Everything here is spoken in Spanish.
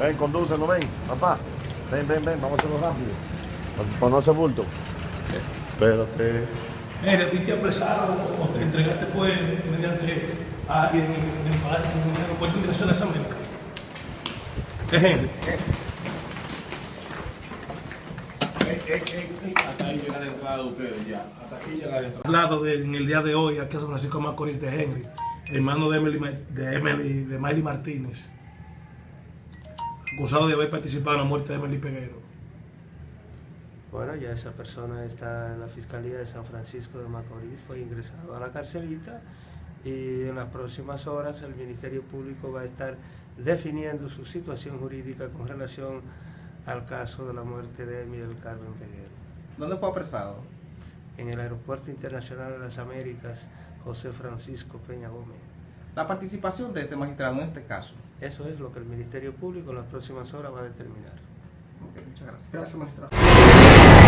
Ven, condúcelo, ven, papá. Ven, ven, ven, vamos a hacerlo rápido. Para no hacer bulto. Espérate. Mira, a ti te apresaron o te entregaste fue mediante a alguien en el palacio en el aeropuerto de Migración de las Américas. Es Henry. Hasta ahí llega la entrada de ustedes ya. Hasta aquí llega la entrada. Hablado de- en el día de hoy aquí a San Francisco Macorís de Henry, hermano de Emily, de Emily, de Miley Martínez, acusado de haber participado en la muerte de Emily Peguero. Bueno, ya esa persona está en la Fiscalía de San Francisco de Macorís, fue ingresado a la carcelita y en las próximas horas el Ministerio Público va a estar definiendo su situación jurídica con relación al caso de la muerte de Emil del Carmen Peguero. ¿Dónde fue apresado? En el Aeropuerto Internacional de las Américas, José Francisco Peña Gómez. La participación de este magistrado en este caso. Eso es lo que el Ministerio Público en las próximas horas va a determinar. Ok, muchas gracias. Gracias, magistrado.